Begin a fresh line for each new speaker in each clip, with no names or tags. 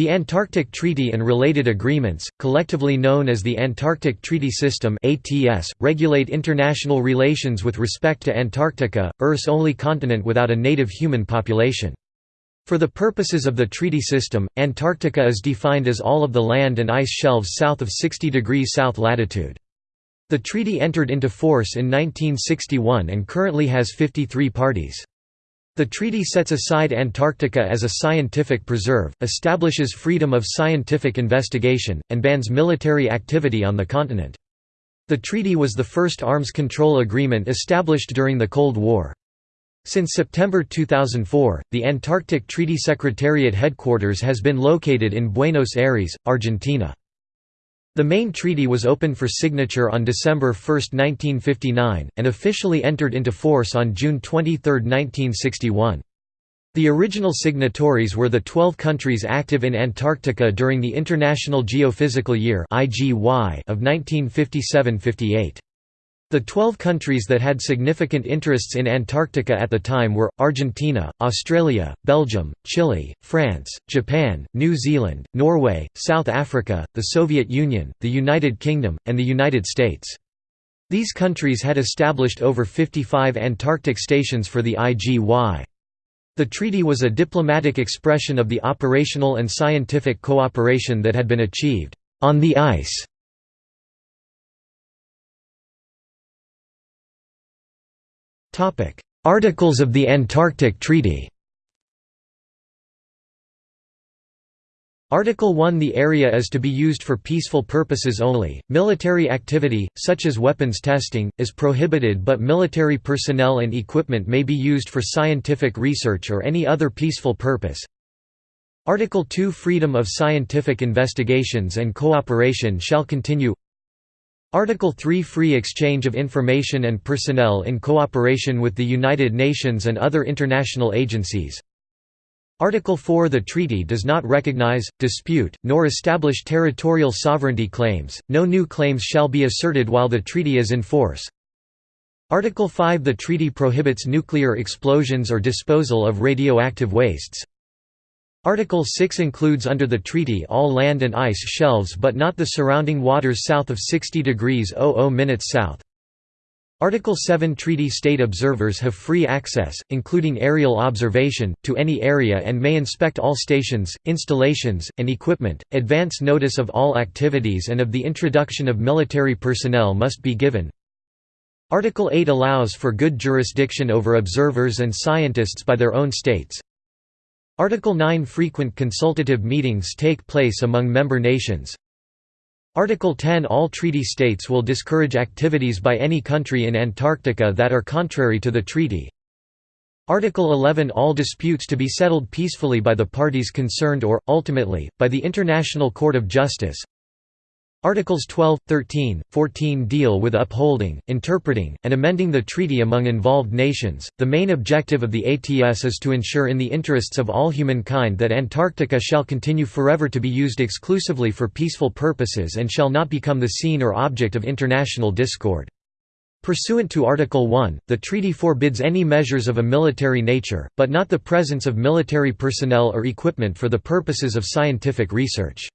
The Antarctic Treaty and related agreements, collectively known as the Antarctic Treaty System (ATS), regulate international relations with respect to Antarctica, Earth's only continent without a native human population. For the purposes of the treaty system, Antarctica is defined as all of the land and ice shelves south of 60 degrees south latitude. The treaty entered into force in 1961 and currently has 53 parties. The treaty sets aside Antarctica as a scientific preserve, establishes freedom of scientific investigation, and bans military activity on the continent. The treaty was the first arms control agreement established during the Cold War. Since September 2004, the Antarctic Treaty Secretariat headquarters has been located in Buenos Aires, Argentina. The main treaty was opened for signature on December 1, 1959, and officially entered into force on June 23, 1961. The original signatories were the 12 countries active in Antarctica during the International Geophysical Year of 1957–58. The 12 countries that had significant interests in Antarctica at the time were, Argentina, Australia, Belgium, Chile, France, Japan, New Zealand, Norway, South Africa, the Soviet Union, the United Kingdom, and the United States. These countries had established over 55 Antarctic stations for the IGY. The treaty was a diplomatic expression of the operational and scientific cooperation that had been achieved on the ice Articles of the Antarctic Treaty Article 1 The area is to be used for peaceful purposes only. Military activity, such as weapons testing, is prohibited but military personnel and equipment may be used for scientific research or any other peaceful purpose. Article 2 Freedom of scientific investigations and cooperation shall continue Article 3 Free exchange of information and personnel in cooperation with the United Nations and other international agencies. Article 4 The treaty does not recognize, dispute, nor establish territorial sovereignty claims, no new claims shall be asserted while the treaty is in force. Article 5 The treaty prohibits nuclear explosions or disposal of radioactive wastes. Article 6 includes under the treaty all land and ice shelves but not the surrounding waters south of 60 degrees 00 minutes south. Article 7 Treaty state observers have free access, including aerial observation, to any area and may inspect all stations, installations, and equipment. Advance notice of all activities and of the introduction of military personnel must be given. Article 8 allows for good jurisdiction over observers and scientists by their own states. Article 9 Frequent consultative meetings take place among member nations. Article 10 All treaty states will discourage activities by any country in Antarctica that are contrary to the treaty. Article 11 All disputes to be settled peacefully by the parties concerned or, ultimately, by the International Court of Justice. Articles 12, 13, 14 deal with upholding, interpreting, and amending the treaty among involved nations. The main objective of the ATS is to ensure in the interests of all humankind that Antarctica shall continue forever to be used exclusively for peaceful purposes and shall not become the scene or object of international discord. Pursuant to Article 1, the treaty forbids any measures of a military nature, but not the presence of military personnel or equipment for the purposes of scientific research.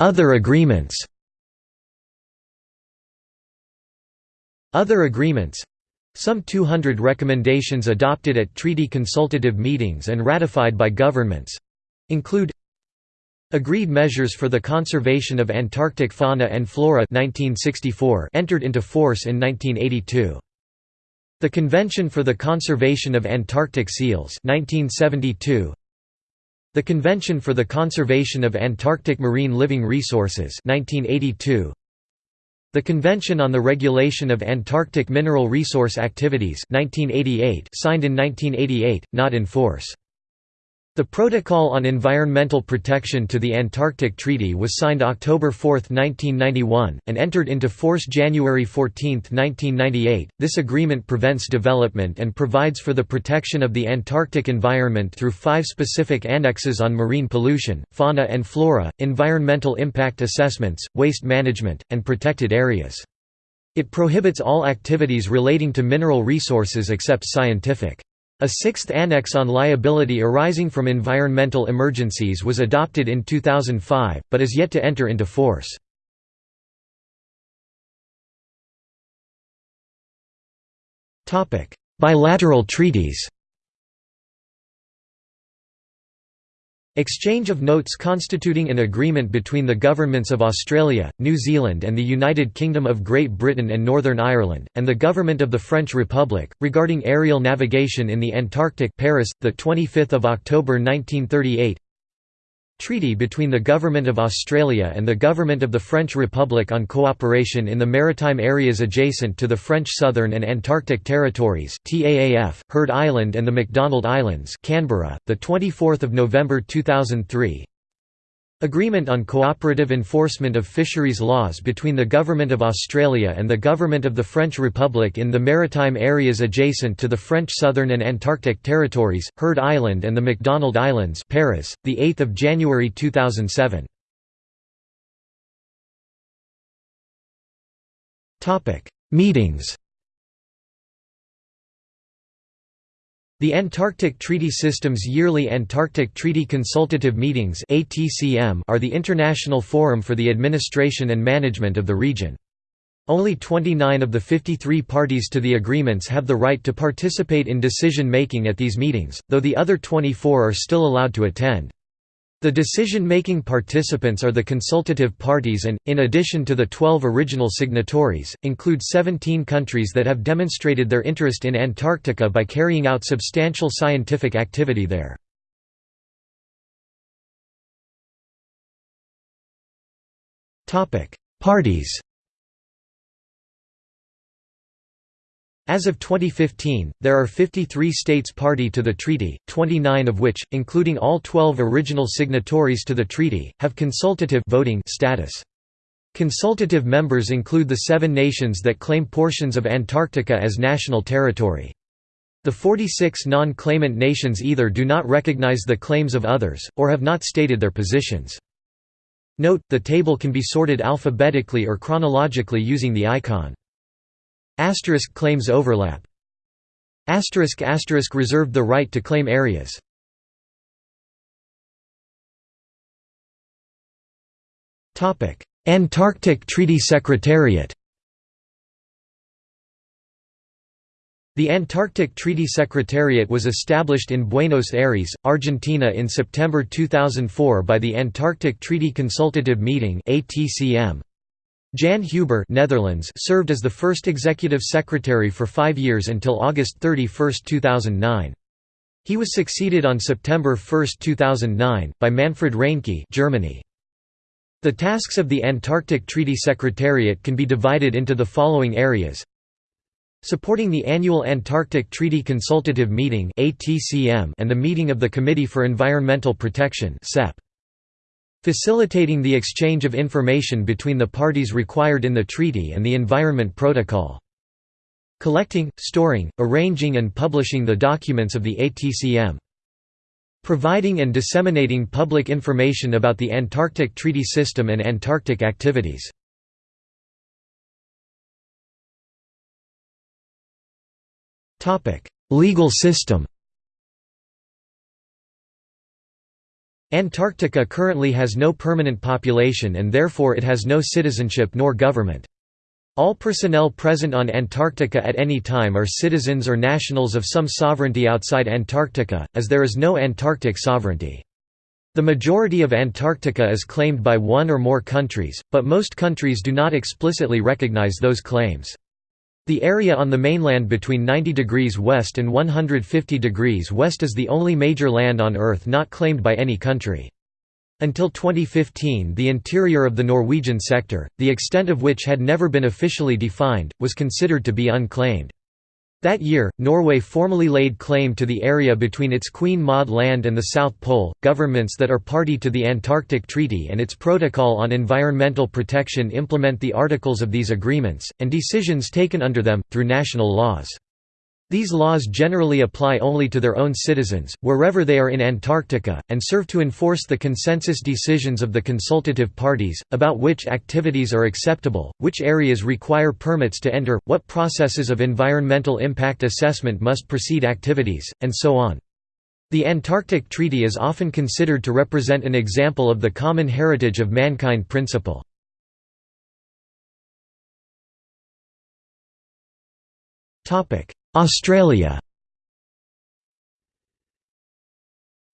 Other agreements Other agreements some 200 recommendations adopted at treaty consultative meetings and ratified by governments include Agreed Measures for the Conservation of Antarctic Fauna and Flora 1964 entered into force in 1982. The Convention for the Conservation of Antarctic Seals 1972 the Convention for the Conservation of Antarctic Marine Living Resources 1982. The Convention on the Regulation of Antarctic Mineral Resource Activities 1988 signed in 1988, not in force. The Protocol on Environmental Protection to the Antarctic Treaty was signed October 4, 1991, and entered into force January 14, 1998. This agreement prevents development and provides for the protection of the Antarctic environment through five specific annexes on marine pollution, fauna and flora, environmental impact assessments, waste management, and protected areas. It prohibits all activities relating to mineral resources except scientific. A sixth annex on liability arising from environmental emergencies was adopted in 2005, but is yet to enter into force. Bilateral treaties Exchange of notes constituting an agreement between the governments of Australia, New Zealand and the United Kingdom of Great Britain and Northern Ireland, and the government of the French Republic, regarding aerial navigation in the Antarctic Paris, 25 October 1938 Treaty between the Government of Australia and the Government of the French Republic on cooperation in the maritime areas adjacent to the French Southern and Antarctic Territories TAAF, Heard Island and the McDonald Islands Canberra, 24 November 2003 Agreement on cooperative enforcement of fisheries laws between the Government of Australia and the Government of the French Republic in the maritime areas adjacent to the French Southern and Antarctic Territories, Heard Island and the McDonald Islands Paris, 8 January 2007. Meetings The Antarctic Treaty System's yearly Antarctic Treaty Consultative Meetings are the international forum for the administration and management of the region. Only 29 of the 53 parties to the agreements have the right to participate in decision-making at these meetings, though the other 24 are still allowed to attend. The decision-making participants are the consultative parties and, in addition to the 12 original signatories, include 17 countries that have demonstrated their interest in Antarctica by carrying out substantial scientific activity there. Parties As of 2015, there are 53 states party to the treaty, 29 of which, including all 12 original signatories to the treaty, have consultative voting status. Consultative members include the seven nations that claim portions of Antarctica as national territory. The 46 non-claimant nations either do not recognize the claims of others, or have not stated their positions. Note, the table can be sorted alphabetically or chronologically using the icon. Asterisk claims overlap. Asterisk asterisk reserved the right to claim areas. Topic: Antarctic Treaty Secretariat. The Antarctic Treaty Secretariat was established in Buenos Aires, Argentina in September 2004 by the Antarctic Treaty Consultative Meeting (ATCM). Jan Huber Netherlands served as the first executive secretary for five years until August 31, 2009. He was succeeded on September 1, 2009, by Manfred Reinke Germany. The tasks of the Antarctic Treaty Secretariat can be divided into the following areas Supporting the annual Antarctic Treaty Consultative Meeting and the meeting of the Committee for Environmental Protection Facilitating the exchange of information between the parties required in the treaty and the Environment Protocol. Collecting, storing, arranging and publishing the documents of the ATCM. Providing and disseminating public information about the Antarctic Treaty System and Antarctic activities. Legal system Antarctica currently has no permanent population and therefore it has no citizenship nor government. All personnel present on Antarctica at any time are citizens or nationals of some sovereignty outside Antarctica, as there is no Antarctic sovereignty. The majority of Antarctica is claimed by one or more countries, but most countries do not explicitly recognize those claims. The area on the mainland between 90 degrees west and 150 degrees west is the only major land on Earth not claimed by any country. Until 2015 the interior of the Norwegian sector, the extent of which had never been officially defined, was considered to be unclaimed. That year, Norway formally laid claim to the area between its Queen Maud Land and the South Pole. Governments that are party to the Antarctic Treaty and its Protocol on Environmental Protection implement the articles of these agreements, and decisions taken under them, through national laws. These laws generally apply only to their own citizens, wherever they are in Antarctica, and serve to enforce the consensus decisions of the consultative parties, about which activities are acceptable, which areas require permits to enter, what processes of environmental impact assessment must precede activities, and so on. The Antarctic Treaty is often considered to represent an example of the common heritage of mankind principle. Australia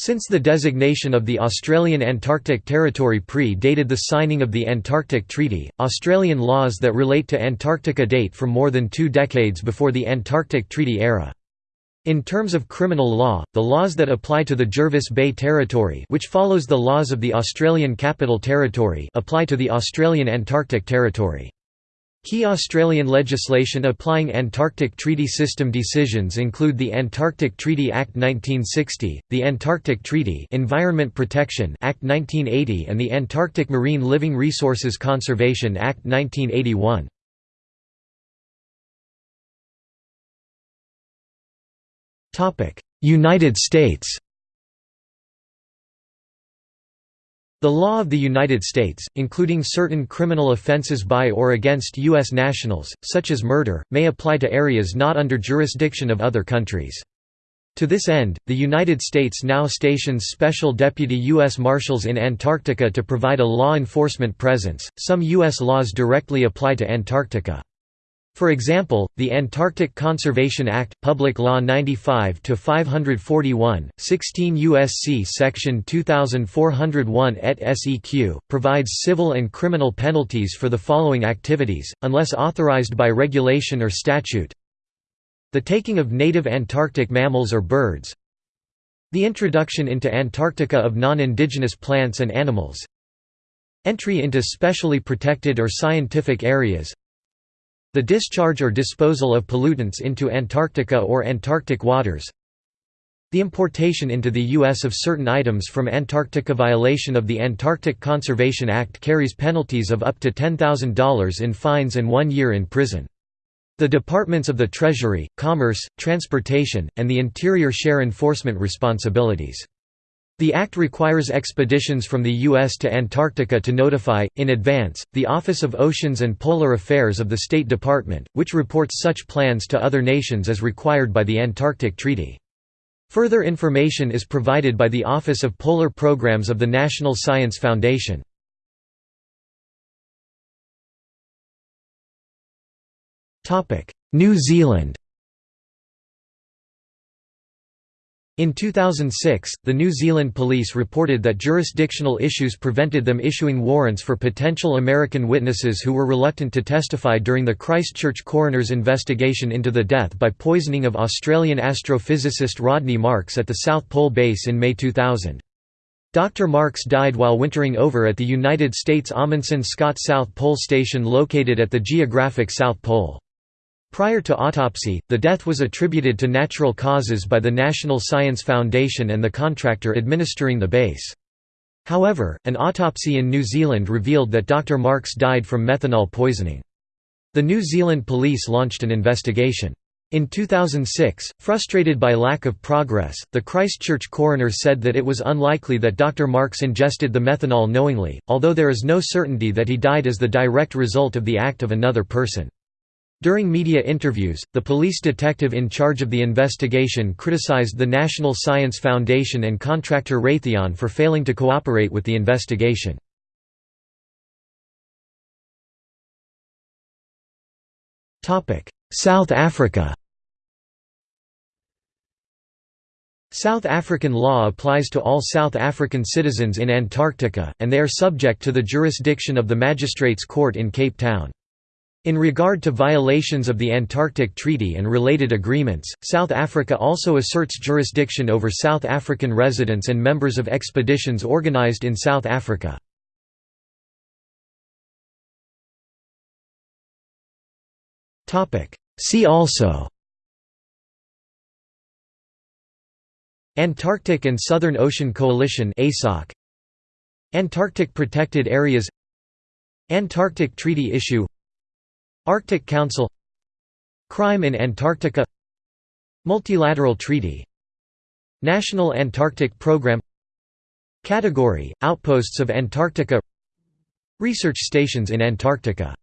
Since the designation of the Australian Antarctic Territory pre-dated the signing of the Antarctic Treaty, Australian laws that relate to Antarctica date from more than two decades before the Antarctic Treaty era. In terms of criminal law, the laws that apply to the Jervis Bay Territory which follows the laws of the Australian Capital Territory apply to the Australian Antarctic Territory. Key Australian legislation applying Antarctic Treaty System decisions include the Antarctic Treaty Act 1960, the Antarctic Treaty Environment Protection Act 1980 and the Antarctic Marine Living Resources Conservation Act 1981. United States The law of the United States, including certain criminal offenses by or against U.S. nationals, such as murder, may apply to areas not under jurisdiction of other countries. To this end, the United States now stations special deputy U.S. Marshals in Antarctica to provide a law enforcement presence. Some U.S. laws directly apply to Antarctica. For example, the Antarctic Conservation Act, Public Law 95-541, 16 U.S.C. Section 2401 et seq., provides civil and criminal penalties for the following activities, unless authorized by regulation or statute. The taking of native Antarctic mammals or birds The introduction into Antarctica of non-indigenous plants and animals Entry into specially protected or scientific areas the discharge or disposal of pollutants into Antarctica or Antarctic waters The importation into the U.S. of certain items from Antarctica violation of the Antarctic Conservation Act carries penalties of up to $10,000 in fines and one year in prison. The Departments of the Treasury, Commerce, Transportation, and the Interior share enforcement responsibilities. The Act requires expeditions from the U.S. to Antarctica to notify, in advance, the Office of Oceans and Polar Affairs of the State Department, which reports such plans to other nations as required by the Antarctic Treaty. Further information is provided by the Office of Polar Programs of the National Science Foundation. New Zealand In 2006, the New Zealand police reported that jurisdictional issues prevented them issuing warrants for potential American witnesses who were reluctant to testify during the Christchurch coroner's investigation into the death by poisoning of Australian astrophysicist Rodney Marks at the South Pole Base in May 2000. Dr. Marks died while wintering over at the United States Amundsen Scott South Pole Station located at the geographic South Pole. Prior to autopsy, the death was attributed to natural causes by the National Science Foundation and the contractor administering the base. However, an autopsy in New Zealand revealed that Dr. Marks died from methanol poisoning. The New Zealand police launched an investigation. In 2006, frustrated by lack of progress, the Christchurch coroner said that it was unlikely that Dr. Marks ingested the methanol knowingly, although there is no certainty that he died as the direct result of the act of another person. During media interviews, the police detective in charge of the investigation criticized the National Science Foundation and contractor Raytheon for failing to cooperate with the investigation. South Africa South African law applies to all South African citizens in Antarctica, and they are subject to the jurisdiction of the Magistrates Court in Cape Town. In regard to violations of the Antarctic Treaty and related agreements, South Africa also asserts jurisdiction over South African residents and members of expeditions organized in South Africa. See also Antarctic and Southern Ocean Coalition Antarctic Protected Areas Antarctic Treaty Issue Arctic Council Crime in Antarctica Multilateral treaty National Antarctic Program Category – Outposts of Antarctica Research stations in Antarctica